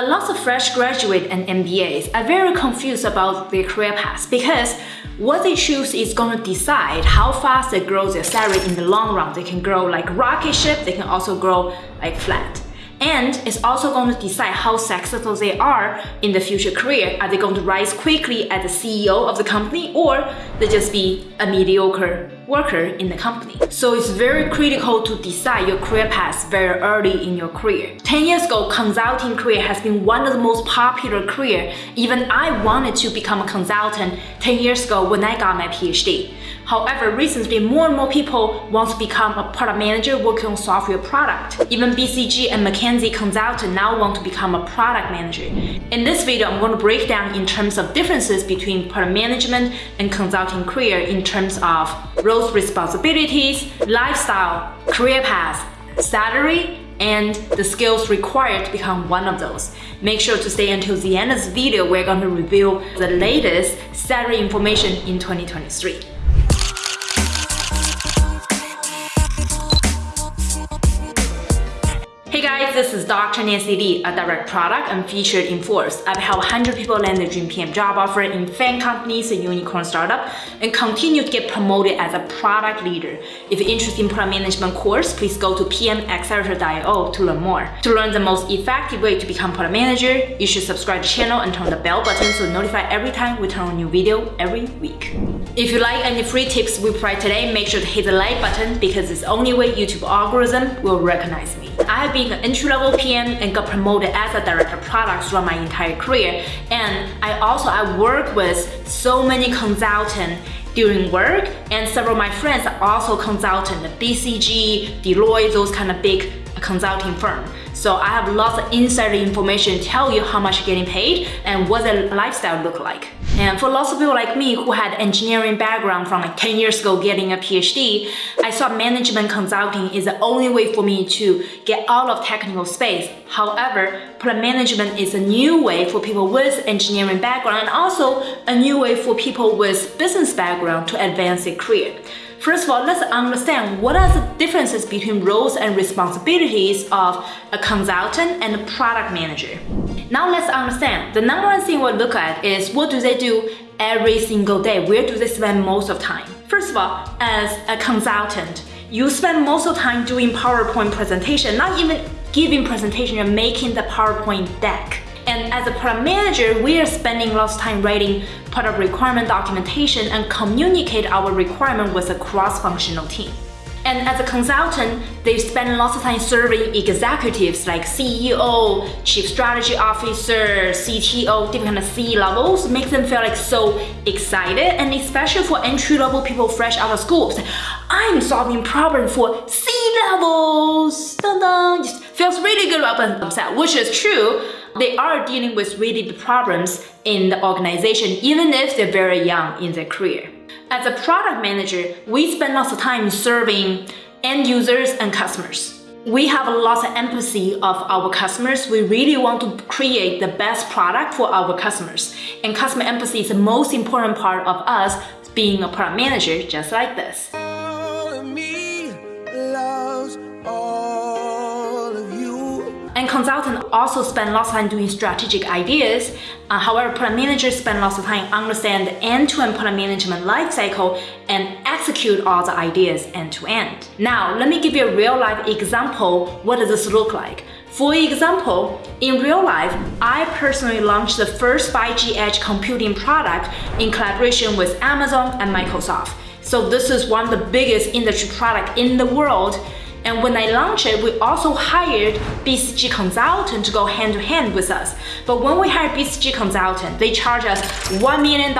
A lot of fresh graduate and MBAs are very confused about their career path because what they choose is going to decide how fast they grow their salary in the long run. They can grow like rocket ship, they can also grow like flat and it's also going to decide how successful they are in the future career. Are they going to rise quickly as the CEO of the company or they just be a mediocre worker in the company. So it's very critical to decide your career path very early in your career. 10 years ago, consulting career has been one of the most popular career. Even I wanted to become a consultant 10 years ago when I got my PhD. However, recently more and more people want to become a product manager working on software product. Even BCG and McKinsey consultant now want to become a product manager. In this video, I'm going to break down in terms of differences between product management and consulting career in terms of responsibilities, lifestyle, career path, salary, and the skills required to become one of those. Make sure to stay until the end of this video. We're going to reveal the latest salary information in 2023. This is Dr. Nancy Li, a direct product and featured in Forbes. I've helped 100 people land their dream PM job offer in FAANG companies and unicorn startup and continue to get promoted as a product leader. If you're interested in product management course, please go to pmaccelerator.io to learn more. To learn the most effective way to become product manager, you should subscribe to the channel and turn the bell button so notify every time we turn a new video every week. If you like any free tips we provide today, make sure to hit the like button because it's the only way YouTube algorithm will recognize me. I have been an entry-level PM and got promoted as a director of products throughout my entire career. And I also I work with so many consultants during work and several of my friends are also consultants, the BCG, Deloitte, those kind of big consulting firm. So I have lots of insider information to tell you how much you're getting paid and what the lifestyle look like. And for lots of people like me who had engineering background from like 10 years ago getting a PhD, I saw management consulting is the only way for me to get out of technical space. However, product management is a new way for people with engineering background and also a new way for people with business background to advance their career. First of all, let's understand what are the differences between roles and responsibilities of a consultant and a product manager. Now let's understand. The number one thing we'll look at is what do they do every single day? Where do they spend most of time? First of all, as a consultant, you spend most of time doing PowerPoint presentation, not even giving presentation, you're making the PowerPoint deck. And as a product manager, we are spending lots of time writing product requirement documentation and communicate our requirement with a cross-functional team. And as a consultant, they spend lots of time serving executives like CEO, Chief Strategy Officer, CTO, different kind of C levels, makes them feel like so excited. And especially for entry-level people fresh out of school, I'm solving problems for C levels. Dun -dun, just feels really good about themselves, which is true they are dealing with really big problems in the organization, even if they're very young in their career. As a product manager, we spend lots of time serving end users and customers. We have a lot of empathy of our customers. We really want to create the best product for our customers. And customer empathy is the most important part of us being a product manager just like this. Consultants also spend lots of time doing strategic ideas. Uh, however, product managers spend lots of time understand the end-to-end product management lifecycle and execute all the ideas end-to-end. -end. Now, let me give you a real-life example. What does this look like? For example, in real life, I personally launched the first 5G edge computing product in collaboration with Amazon and Microsoft. So this is one of the biggest industry product in the world and when I launched it, we also hired BCG consultant to go hand to hand with us. But when we hired BCG consultant, they charge us $1 million,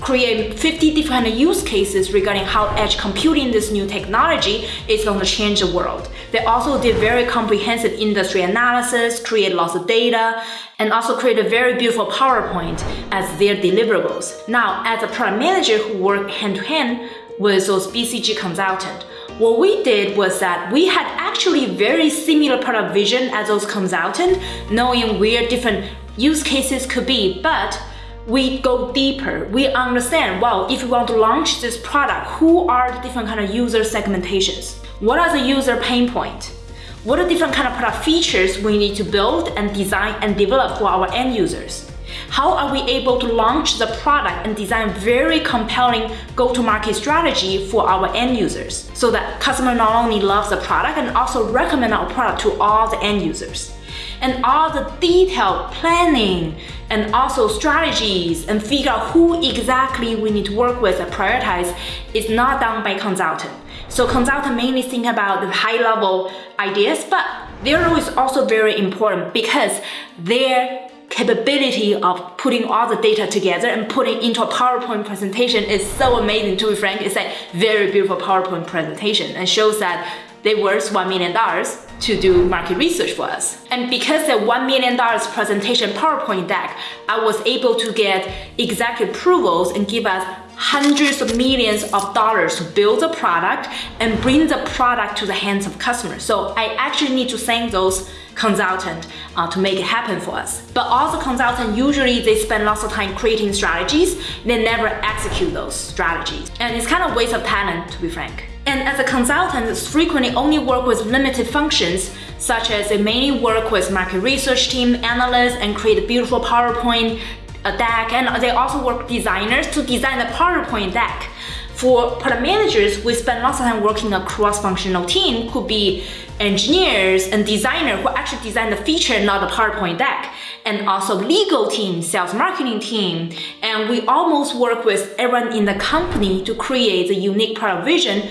create 50 different use cases regarding how edge computing, this new technology, is going to change the world. They also did very comprehensive industry analysis, create lots of data, and also create a very beautiful PowerPoint as their deliverables. Now, as a product manager who worked hand to hand with those BCG consultant, what we did was that we had actually very similar product vision as those consultants, knowing where different use cases could be, but we go deeper. We understand, well, if we want to launch this product, who are the different kind of user segmentations? What are the user pain points? What are different kind of product features we need to build and design and develop for our end users? How are we able to launch the product and design very compelling go-to-market strategy for our end users so that customer not only loves the product and also recommend our product to all the end users? and all the detailed planning and also strategies and figure out who exactly we need to work with and prioritize is not done by consultant. So consultant mainly think about the high level ideas, but their role is also very important because their capability of putting all the data together and putting into a PowerPoint presentation is so amazing to be frank. It's a very beautiful PowerPoint presentation and shows that they worth $1 million to do market research for us. And because the $1 million presentation PowerPoint deck, I was able to get executive approvals and give us hundreds of millions of dollars to build a product and bring the product to the hands of customers. So I actually need to thank those consultants uh, to make it happen for us. But also consultants, usually they spend lots of time creating strategies, they never execute those strategies. And it's kind of waste of talent, to be frank. And as a consultant, it's frequently only work with limited functions, such as they mainly work with market research team, analysts, and create a beautiful PowerPoint a deck. And they also work designers to design the PowerPoint deck. For product managers, we spend lots of time working a cross-functional team, could be engineers and designer who actually design the feature, not the PowerPoint deck. And also legal team, sales marketing team. And we almost work with everyone in the company to create the unique product vision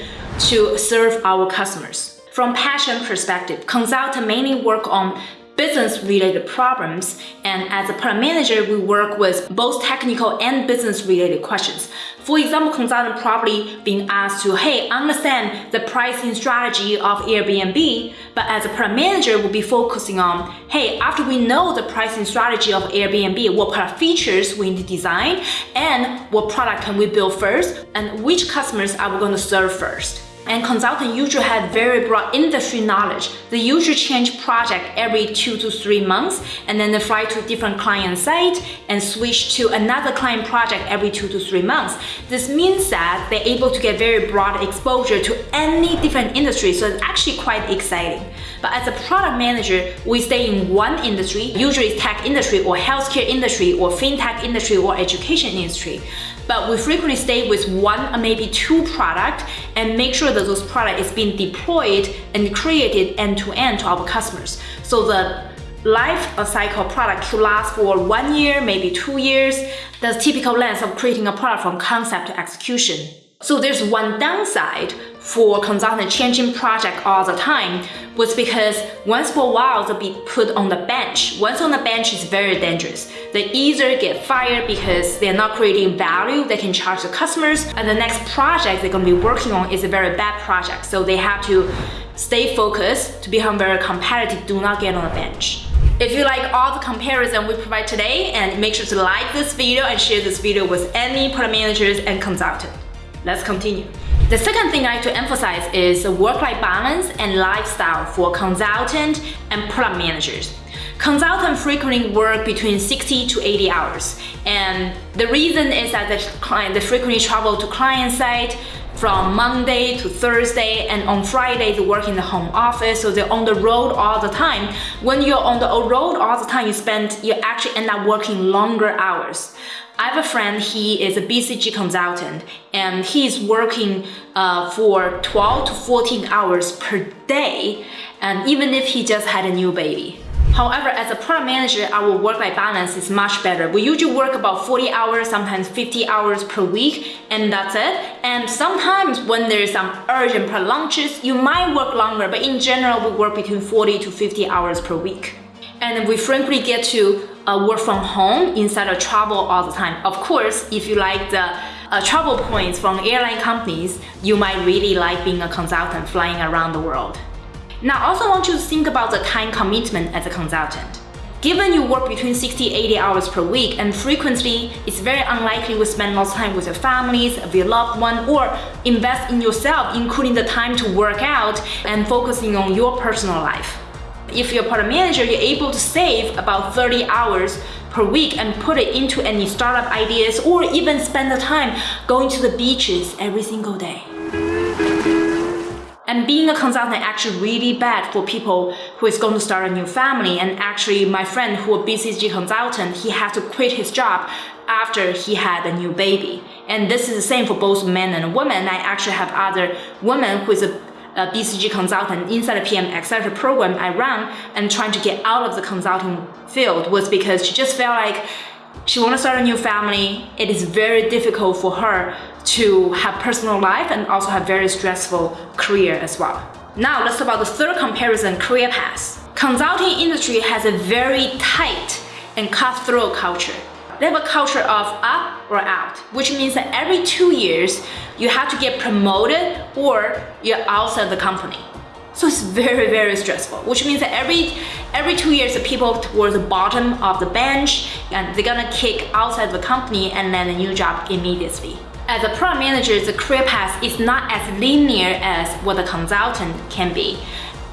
to serve our customers. From passion perspective, consultants mainly work on business related problems and as a product manager we work with both technical and business related questions. For example, consultant probably being asked to, hey, understand the pricing strategy of Airbnb, but as a product manager we'll be focusing on, hey, after we know the pricing strategy of Airbnb, what product features we need to design and what product can we build first and which customers are we going to serve first and consultant usually have very broad industry knowledge. They usually change project every two to three months and then they fly to different client site and switch to another client project every two to three months. This means that they're able to get very broad exposure to any different industry, so it's actually quite exciting. But as a product manager, we stay in one industry, usually tech industry or healthcare industry or fintech industry or education industry but we frequently stay with one or maybe two product and make sure that those product is being deployed and created end to end to our customers. So the life cycle product should last for one year, maybe two years. the typical length of creating a product from concept to execution. So there's one downside for consultant changing project all the time was because once for a while they'll be put on the bench. Once on the bench is very dangerous. They either get fired because they're not creating value they can charge the customers and the next project they're going to be working on is a very bad project. So they have to stay focused to become very competitive, do not get on the bench. If you like all the comparison we provide today and make sure to like this video and share this video with any product managers and consultants. Let's continue. The second thing I like to emphasize is work-life balance and lifestyle for consultant and product managers. Consultants frequently work between 60 to 80 hours. And the reason is that the client, they frequently travel to client site from Monday to Thursday and on Friday they work in the home office so they're on the road all the time. When you're on the road all the time you spend, you actually end up working longer hours. I have a friend, he is a BCG consultant and he's working uh, for 12 to 14 hours per day and even if he just had a new baby. However, as a product manager, our work-life balance is much better. We usually work about 40 hours, sometimes 50 hours per week, and that's it. And sometimes when there's some urgent product launches, you might work longer, but in general, we work between 40 to 50 hours per week. And we frankly get to uh, work from home instead of travel all the time. Of course, if you like the uh, travel points from airline companies, you might really like being a consultant flying around the world. Now, I also want you to think about the time commitment as a consultant. Given you work between 60 80 hours per week and frequently, it's very unlikely you spend lots of time with your families, with your loved one, or invest in yourself, including the time to work out and focusing on your personal life. If you're a product manager, you're able to save about 30 hours per week and put it into any startup ideas or even spend the time going to the beaches every single day. And being a consultant actually really bad for people who is going to start a new family. And actually, my friend who a BCG consultant, he had to quit his job after he had a new baby. And this is the same for both men and women. I actually have other women who is a, a BCG consultant inside the PM Accelerator program I run and trying to get out of the consulting field was because she just felt like she want to start a new family. It is very difficult for her to have personal life and also have very stressful career as well. Now let's talk about the third comparison, career path. Consulting industry has a very tight and cutthroat culture. They have a culture of up or out, which means that every two years, you have to get promoted or you're outside the company. So it's very, very stressful, which means that every every two years, the people towards the bottom of the bench and they're gonna kick outside the company and land a new job immediately. As a product manager, the career path is not as linear as what a consultant can be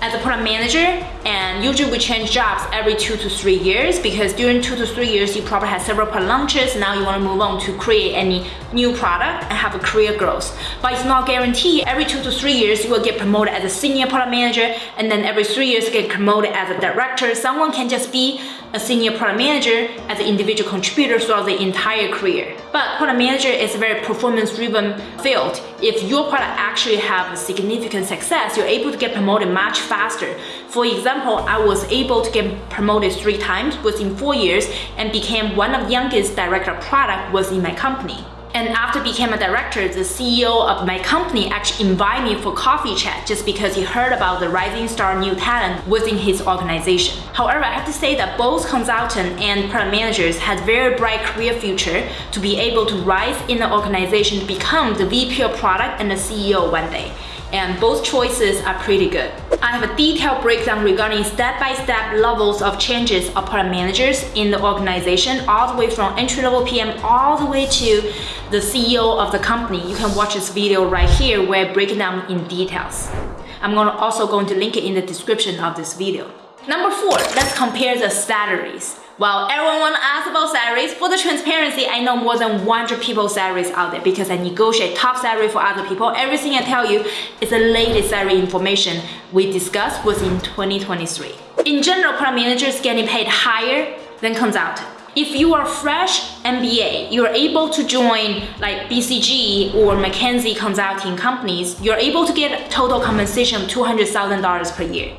as a product manager and usually we change jobs every two to three years because during two to three years you probably had several product launches now you want to move on to create any new product and have a career growth. But it's not guaranteed every two to three years you will get promoted as a senior product manager and then every three years get promoted as a director. Someone can just be a senior product manager as an individual contributor throughout the entire career but product manager is a very performance driven field if your product actually have a significant success you're able to get promoted much faster. For example, I was able to get promoted three times within four years and became one of the youngest director of product was in my company. And after became a director, the CEO of my company actually invited me for coffee chat just because he heard about the rising star new talent within his organization. However, I have to say that both consultant and product managers had very bright career future to be able to rise in the organization to become the VP of product and the CEO one day and both choices are pretty good. I have a detailed breakdown regarding step-by-step -step levels of changes of product managers in the organization, all the way from entry-level PM all the way to the CEO of the company. You can watch this video right here where I break it down in details. I'm gonna also going to link it in the description of this video. Number four, let's compare the salaries. Well, everyone wanna ask about salaries. For the transparency, I know more than 100 people's salaries out there because I negotiate top salary for other people. Everything I tell you is the latest salary information we discussed was in 2023. In general, product managers getting paid higher than consultant. If you are fresh MBA, you're able to join like BCG or McKinsey consulting companies, you're able to get total compensation of $200,000 per year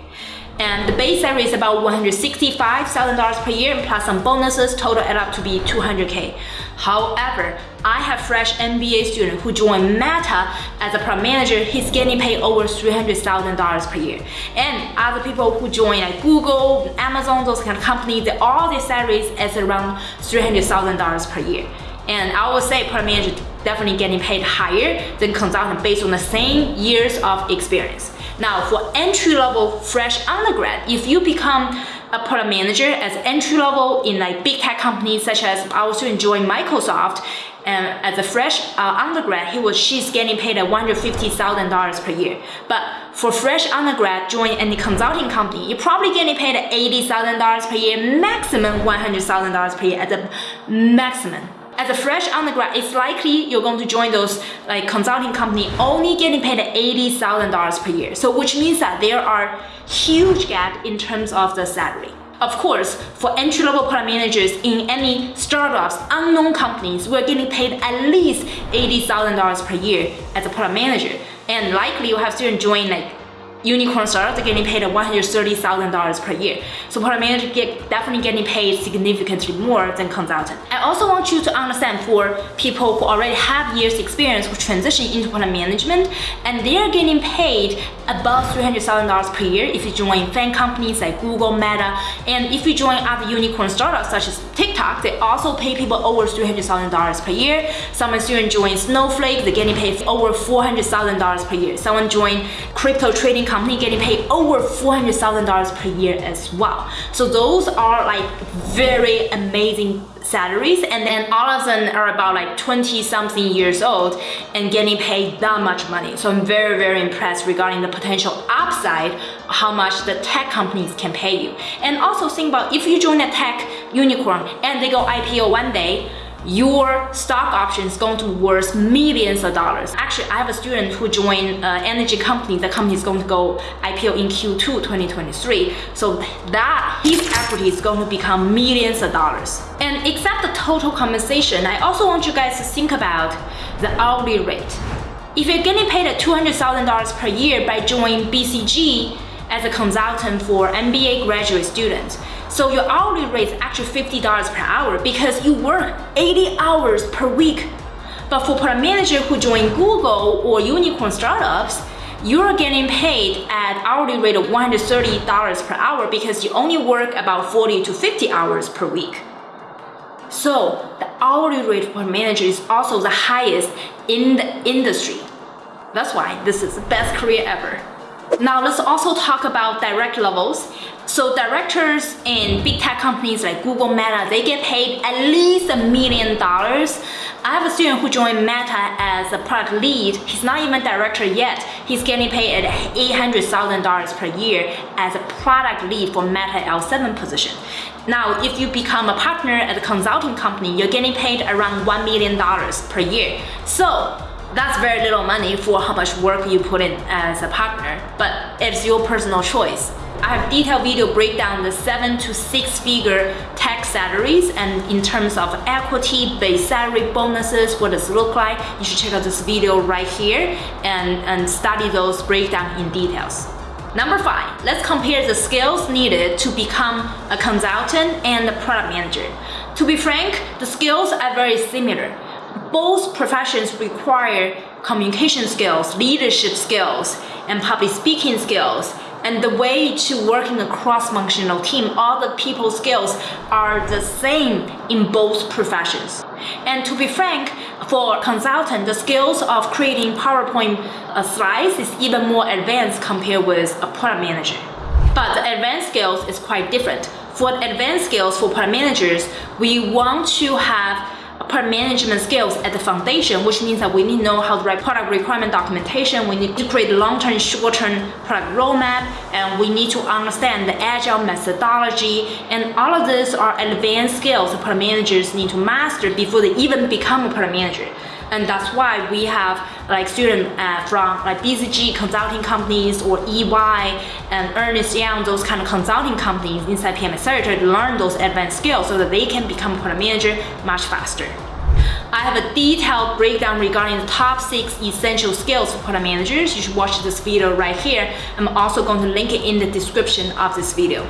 and the base salary is about $165,000 per year and plus some bonuses total add up to be 200k. However, I have fresh MBA student who joined Meta as a product manager, he's getting paid over $300,000 per year. And other people who join like Google, Amazon, those kind of companies, all their salaries is around $300,000 per year. And I would say product manager definitely getting paid higher than consultant based on the same years of experience. Now for entry level fresh undergrad, if you become a product manager as entry level in like big tech companies such as I also enjoy Microsoft and as a fresh uh, undergrad, he was she's getting paid at $150,000 per year. But for fresh undergrad, join any consulting company, you're probably getting paid at $80,000 per year, maximum $100,000 per year at the maximum as a fresh undergrad, it's likely you're going to join those like consulting company only getting paid $80,000 per year. So which means that there are huge gap in terms of the salary. Of course, for entry-level product managers in any startups, unknown companies, we're getting paid at least $80,000 per year as a product manager. And likely you'll have students join like unicorn startups are getting paid $130,000 per year. So product manager get definitely getting paid significantly more than consultant. I also want you to understand for people who already have years experience who transition into product management and they're getting paid above $300,000 per year if you join FAANG companies like Google, Meta, and if you join other unicorn startups such as TikTok, they also pay people over $300,000 per year. Some student join Snowflake, they're getting paid over $400,000 per year. Someone join crypto trading company getting paid over $400,000 per year as well. So those are like very amazing salaries and then all of them are about like 20 something years old and getting paid that much money. So I'm very, very impressed regarding the potential upside, how much the tech companies can pay you. And also think about if you join a tech unicorn and they go IPO one day, your stock option is going to be worth millions of dollars. Actually, I have a student who joined uh, energy company. The company is going to go IPO in Q2 2023. So that his equity is going to become millions of dollars. And except the total compensation, I also want you guys to think about the hourly rate. If you're getting paid at $200,000 per year by joining BCG as a consultant for MBA graduate students, so your hourly rate is actually $50 per hour because you work 80 hours per week. But for product manager who join Google or unicorn startups, you're getting paid at hourly rate of $130 per hour because you only work about 40 to 50 hours per week. So the hourly rate for manager is also the highest in the industry. That's why this is the best career ever. Now let's also talk about direct levels. So directors in big tech companies like Google, Meta, they get paid at least a million dollars. I have a student who joined Meta as a product lead. He's not even director yet. He's getting paid at $800,000 per year as a product lead for Meta L7 position. Now, if you become a partner at a consulting company, you're getting paid around $1 million per year. So that's very little money for how much work you put in as a partner, but it's your personal choice. I have detailed video breakdown the seven to six figure tax salaries and in terms of equity, base salary, bonuses, what does it look like? You should check out this video right here and, and study those breakdown in details. Number five, let's compare the skills needed to become a consultant and a product manager. To be frank, the skills are very similar both professions require communication skills, leadership skills, and public speaking skills. And the way to work in a cross-functional team, all the people skills are the same in both professions. And to be frank, for consultant, the skills of creating PowerPoint uh, slides is even more advanced compared with a product manager. But the advanced skills is quite different. For advanced skills for product managers, we want to have product management skills at the foundation, which means that we need to know how to write product requirement documentation, we need to create long-term, short-term product roadmap, and we need to understand the agile methodology, and all of these are advanced skills that product managers need to master before they even become a product manager and that's why we have like students uh, from like BCG consulting companies or EY and Ernest Young, those kind of consulting companies inside PM Accelerator to learn those advanced skills so that they can become product manager much faster. I have a detailed breakdown regarding the top six essential skills for product managers. You should watch this video right here. I'm also going to link it in the description of this video.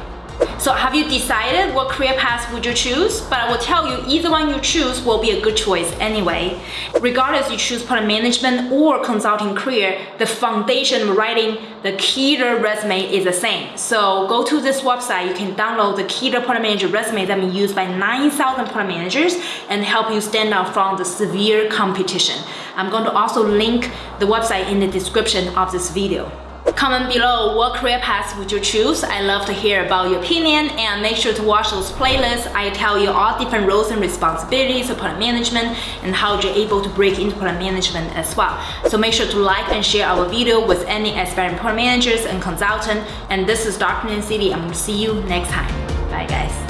So have you decided what career path would you choose? But I will tell you, either one you choose will be a good choice anyway. Regardless you choose product management or consulting career, the foundation of writing the Keter resume is the same. So go to this website, you can download the Keter product manager resume that been used by 9,000 product managers and help you stand out from the severe competition. I'm going to also link the website in the description of this video. Comment below what career path would you choose. I love to hear about your opinion and make sure to watch those playlists. I tell you all different roles and responsibilities of product management and how you're able to break into product management as well. So make sure to like and share our video with any aspiring product managers and consultant. And this is Dr. Nancy Li. I'm gonna see you next time. Bye guys.